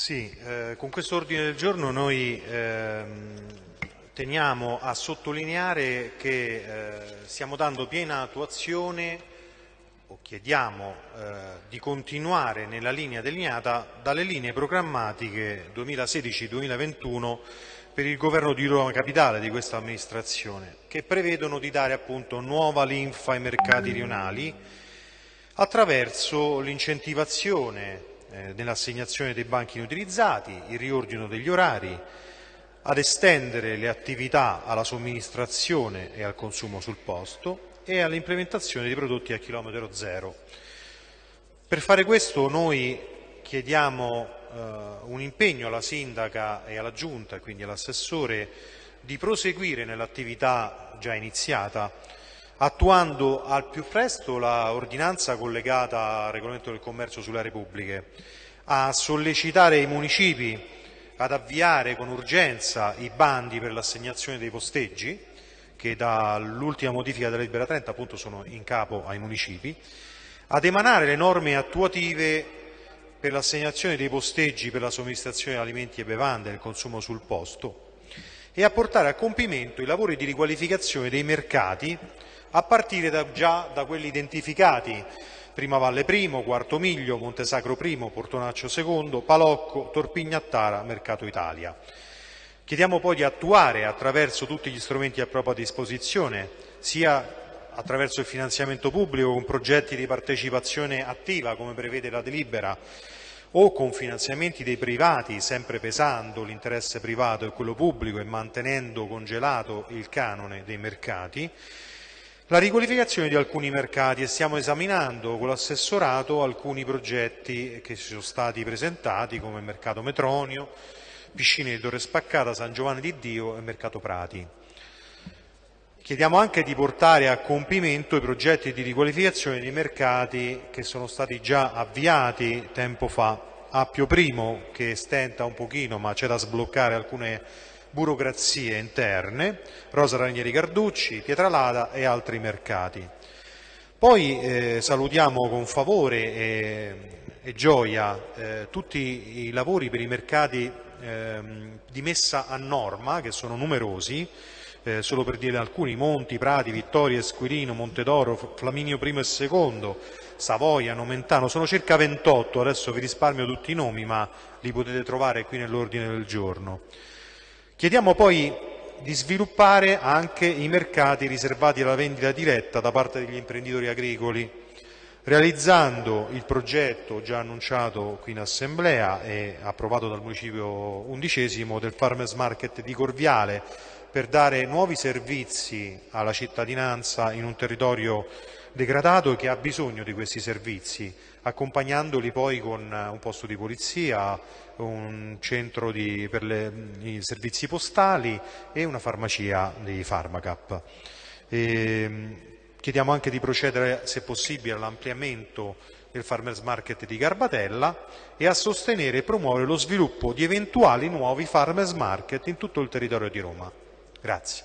Sì, eh, con questo ordine del giorno noi ehm, teniamo a sottolineare che eh, stiamo dando piena attuazione o chiediamo eh, di continuare nella linea delineata dalle linee programmatiche 2016-2021 per il governo di Roma Capitale di questa amministrazione, che prevedono di dare appunto nuova linfa ai mercati rionali attraverso l'incentivazione eh, nell'assegnazione dei banchi inutilizzati, il riordino degli orari, ad estendere le attività alla somministrazione e al consumo sul posto e all'implementazione di prodotti a chilometro zero. Per fare questo noi chiediamo eh, un impegno alla sindaca e alla giunta, quindi all'assessore, di proseguire nell'attività già iniziata attuando al più presto l'ordinanza collegata al regolamento del commercio sulle repubbliche, a sollecitare i municipi ad avviare con urgenza i bandi per l'assegnazione dei posteggi, che dall'ultima modifica della Libera 30 appunto sono in capo ai municipi, ad emanare le norme attuative per l'assegnazione dei posteggi per la somministrazione di alimenti e bevande nel consumo sul posto e a portare a compimento i lavori di riqualificazione dei mercati a partire da, già da quelli identificati Prima Valle I, Quarto Miglio, Montesacro I, Portonaccio II, Palocco, Torpignattara, Mercato Italia. Chiediamo poi di attuare attraverso tutti gli strumenti a propria disposizione, sia attraverso il finanziamento pubblico con progetti di partecipazione attiva come prevede la delibera o con finanziamenti dei privati, sempre pesando l'interesse privato e quello pubblico e mantenendo congelato il canone dei mercati, la riqualificazione di alcuni mercati e stiamo esaminando con l'assessorato alcuni progetti che ci sono stati presentati come Mercato Metronio, Piscine di Torre Spaccata, San Giovanni di Dio e Mercato Prati. Chiediamo anche di portare a compimento i progetti di riqualificazione dei mercati che sono stati già avviati tempo fa. Appio Primo che stenta un pochino ma c'è da sbloccare alcune burocrazie interne, Rosa Ranieri Carducci, Pietralada e altri mercati. Poi eh, salutiamo con favore e, e gioia eh, tutti i lavori per i mercati eh, di messa a norma, che sono numerosi, eh, solo per dire alcuni, Monti, Prati, Vittoria, Esquilino, Montedoro, Flaminio I e II, Savoia, Nomentano, sono circa 28, adesso vi risparmio tutti i nomi ma li potete trovare qui nell'ordine del giorno. Chiediamo poi di sviluppare anche i mercati riservati alla vendita diretta da parte degli imprenditori agricoli, realizzando il progetto già annunciato qui in Assemblea e approvato dal Municipio undicesimo del Farmers Market di Corviale per dare nuovi servizi alla cittadinanza in un territorio degradato che ha bisogno di questi servizi, accompagnandoli poi con un posto di polizia, un centro di, per le, i servizi postali e una farmacia di Pharmacap. E, chiediamo anche di procedere, se possibile, all'ampliamento del Farmers Market di Garbatella e a sostenere e promuovere lo sviluppo di eventuali nuovi Farmers Market in tutto il territorio di Roma. Grazie.